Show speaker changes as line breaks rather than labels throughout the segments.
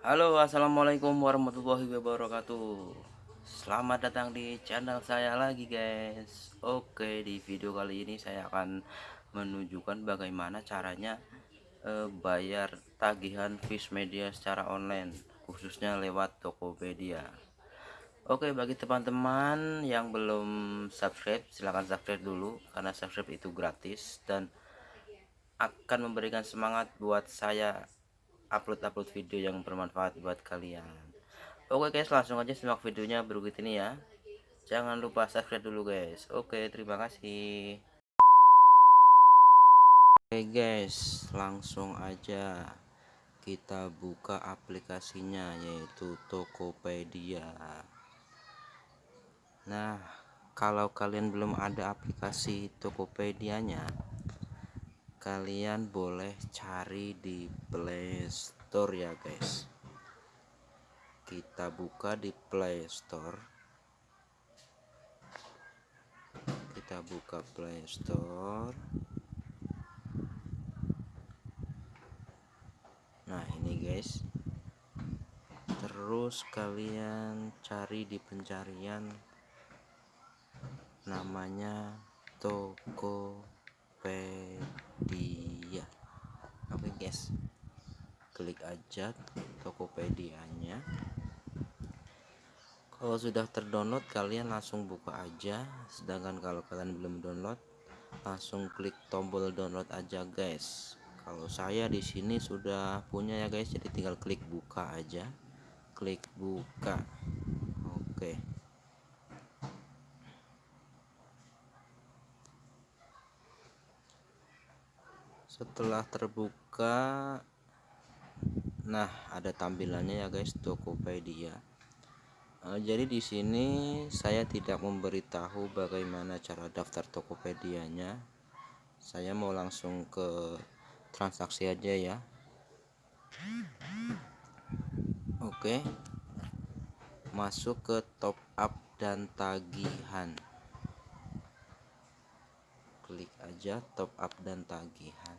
Halo assalamualaikum warahmatullahi wabarakatuh. Selamat datang di channel saya lagi guys. Oke di video kali ini saya akan menunjukkan bagaimana caranya eh, bayar tagihan fish media secara online Khususnya lewat Tokopedia. Oke bagi teman-teman yang belum subscribe silahkan subscribe dulu Karena subscribe itu gratis dan akan memberikan semangat buat saya upload-upload video yang bermanfaat buat kalian. Oke guys langsung aja simak videonya berikut ini ya. Jangan lupa subscribe dulu guys. Oke terima kasih. Oke guys langsung aja kita buka aplikasinya yaitu Tokopedia. Nah kalau kalian belum ada aplikasi Tokopedia-nya kalian boleh cari di Play Store ya guys. Kita buka di Play Store. Kita buka Play Store. Nah ini guys. Terus kalian cari di pencarian namanya Tokopedia Tokopedia oke guys. Klik aja Tokopedia-nya. Kalau sudah terdownload kalian langsung buka aja. Sedangkan kalau kalian belum download langsung klik tombol download aja guys. Kalau saya di sini sudah punya ya guys. Jadi tinggal klik buka aja. Klik buka. Oke setelah terbuka nah ada tampilannya ya guys Tokopedia. Uh, jadi di sini saya tidak memberitahu bagaimana cara daftar Tokopedia-nya. Saya mau langsung ke transaksi aja ya. Oke. Masuk ke top up dan tagihan. Klik aja top up dan tagihan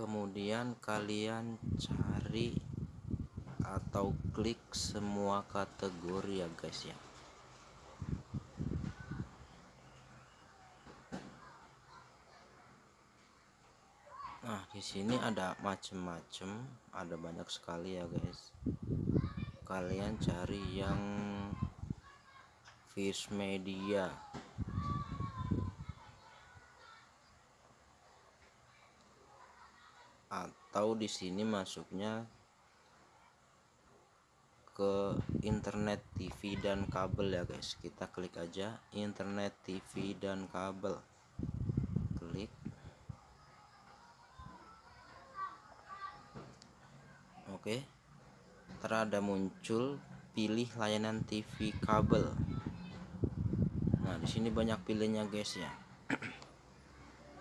kemudian kalian cari atau klik semua kategori ya guys ya Nah, di sini ada macem-macem, ada banyak sekali ya, guys. Kalian cari yang fish media. Atau di sini masuknya ke internet TV dan kabel ya guys. Kita klik aja internet TV dan kabel. Klik. Oke. Terada muncul pilih layanan TV kabel. Nah di sini banyak pilihnya guys ya.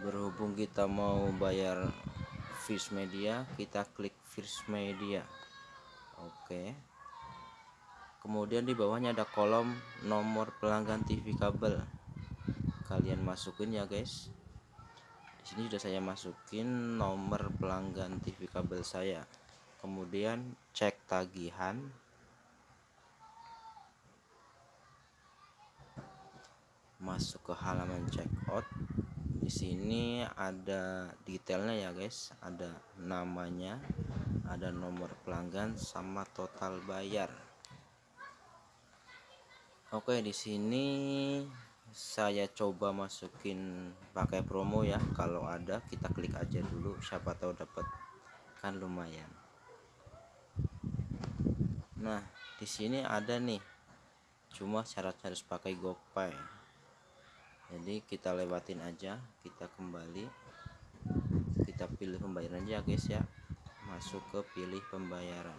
Berhubung kita mau bayar fish media kita klik fish media. Oke. Kemudian di bawahnya ada kolom nomor pelanggan TV kabel. Kalian masukin ya guys. Di sini sudah saya masukin nomor pelanggan TV kabel saya. Kemudian cek tagihan. Masuk ke halaman checkout di sini ada detailnya ya guys. Ada namanya ada nomor pelanggan sama total bayar. Oke di sini saya coba masukin pakai promo ya. Kalau ada kita klik aja dulu. Siapa tahu dapat. Kan lumayan. Nah di sini ada nih. Cuma syarat harus pakai GoPay jadi kita lewatin aja kita kembali. Kita pilih pembayaran aja guys ya. Masuk ke pilih pembayaran.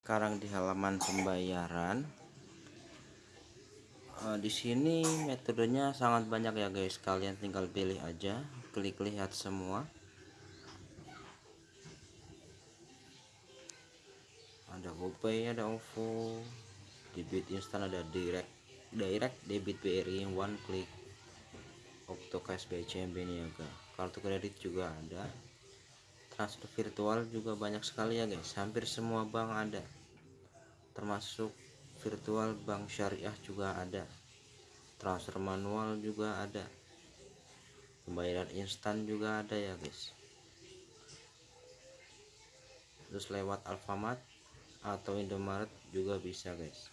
Sekarang di halaman pembayaran uh, di sini metodenya sangat banyak ya guys. Kalian tinggal pilih aja klik lihat semua. Ada GoPay ada OVO debit instan ada direct direct debit BRI one click. Okto Cash BCMB Niaga kartu kredit juga ada. Transfer virtual juga banyak sekali ya guys. Hampir semua bank ada termasuk virtual bank syariah juga ada. Transfer manual juga ada. Pembayaran instan juga ada ya guys. Terus lewat Alfamart atau Indomaret juga bisa guys.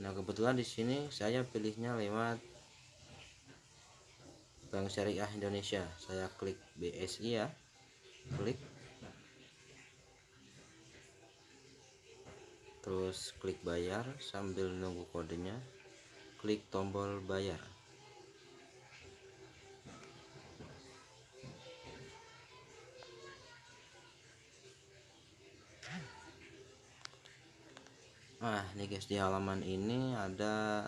Nah kebetulan di sini saya pilihnya lewat Bank Syariah Indonesia. Saya klik BSI ya. Klik terus klik bayar sambil nunggu kodenya. Klik tombol bayar. Nah, ini guys di halaman ini ada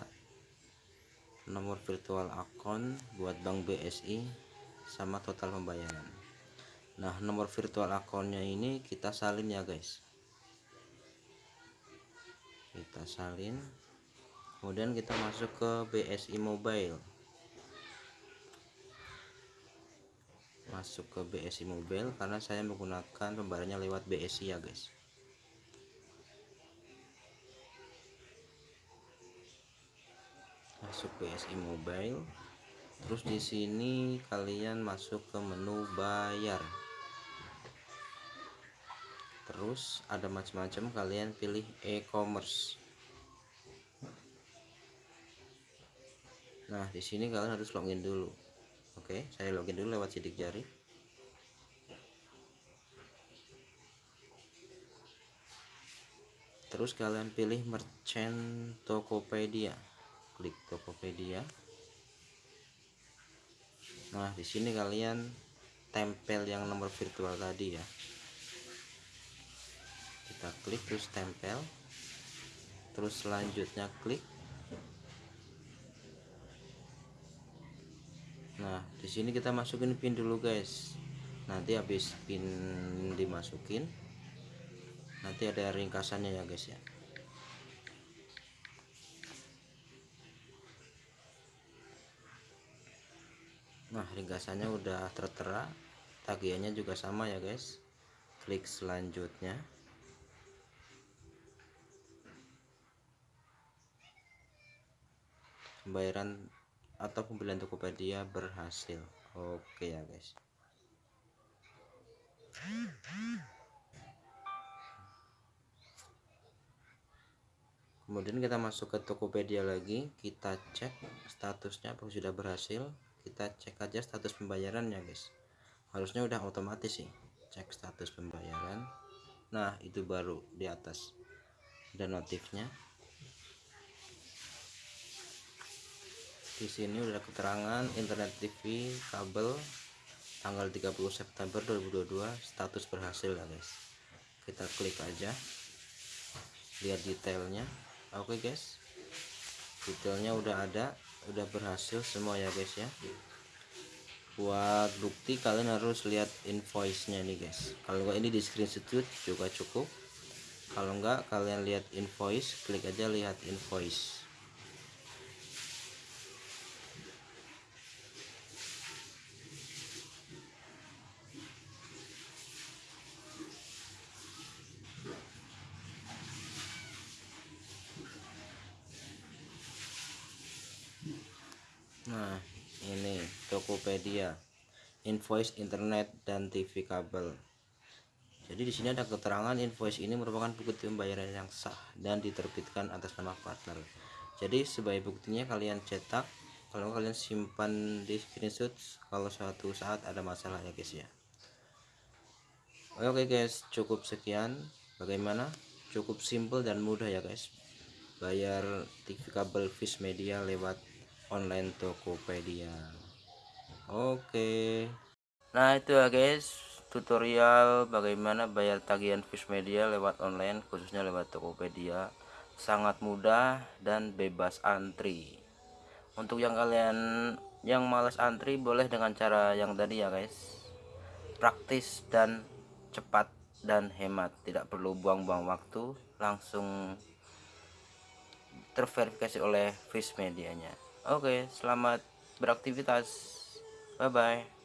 nomor virtual akun buat Bank BSI sama total pembayaran. Nah nomor virtual akunnya ini kita salin ya guys kita salin. Kemudian kita masuk ke BSI Mobile. Masuk ke BSI Mobile karena saya menggunakan pembayarannya lewat BSI ya guys. Masuk BSI Mobile. Terus di sini kalian masuk ke menu bayar terus ada macam-macam kalian pilih e-commerce. Nah di sini kalian harus login dulu. Oke saya login dulu lewat sidik jari. Terus kalian pilih merchant Tokopedia. Klik Tokopedia. Nah di sini kalian tempel yang nomor virtual tadi ya kita klik terus tempel. Terus selanjutnya klik. Nah di sini kita masukin pin dulu guys. Nanti habis pin dimasukin nanti ada ringkasannya ya guys ya. Nah ringkasannya udah tertera. Tagihannya juga sama ya guys. Klik selanjutnya pembayaran atau pembelian Tokopedia berhasil. Oke ya guys. Kemudian kita masuk ke Tokopedia lagi. Kita cek statusnya apakah sudah berhasil. Kita cek aja status pembayaran ya guys. Harusnya udah otomatis sih cek status pembayaran. Nah itu baru di atas. Dan notifnya di sini udah keterangan internet TV kabel tanggal 30 September 2022 status berhasil ya guys. Kita klik aja lihat detailnya. Oke okay, guys. Detailnya udah ada udah berhasil semua ya guys ya. Buat bukti kalian harus lihat invoice nya nih guys. Kalau enggak ini di screenshot juga cukup. Kalau enggak kalian lihat invoice klik aja lihat invoice Nah, ini Tokopedia, invoice internet dan TV kabel. Jadi di sini ada keterangan invoice ini merupakan bukti pembayaran yang sah dan diterbitkan atas nama partner. Jadi sebagai buktinya kalian cetak, kalau kalian simpan di screenshot kalau suatu saat ada masalah ya guys ya. Oke guys, cukup sekian. Bagaimana? Cukup simple dan mudah ya guys. Bayar TV kabel Fish Media lewat online Tokopedia. Oke. Nah itu ya guys. Tutorial bagaimana bayar tagihan fish media lewat online khususnya lewat Tokopedia. Sangat mudah dan bebas antri. Untuk yang kalian yang males antri boleh dengan cara yang tadi ya guys. Praktis dan cepat dan hemat. Tidak perlu buang-buang waktu langsung terverifikasi oleh face medianya oke selamat beraktivitas. Bye bye